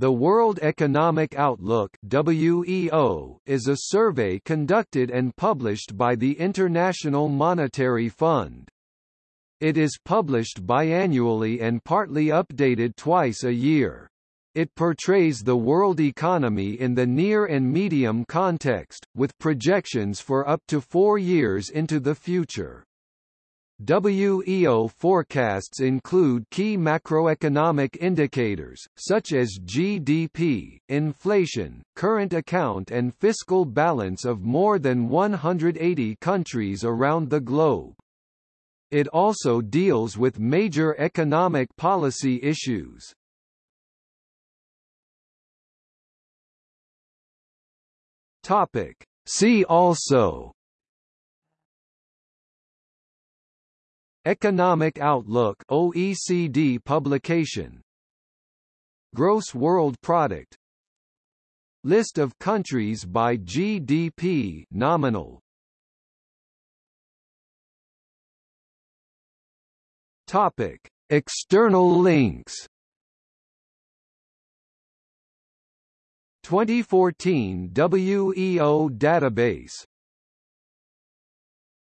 The World Economic Outlook WEO is a survey conducted and published by the International Monetary Fund. It is published biannually and partly updated twice a year. It portrays the world economy in the near and medium context, with projections for up to four years into the future. WEO forecasts include key macroeconomic indicators, such as GDP, inflation, current account and fiscal balance of more than 180 countries around the globe. It also deals with major economic policy issues. See also Economic Outlook OECD publication. Gross World Product. List of countries by GDP nominal. Topic. External links. 2014 WEO database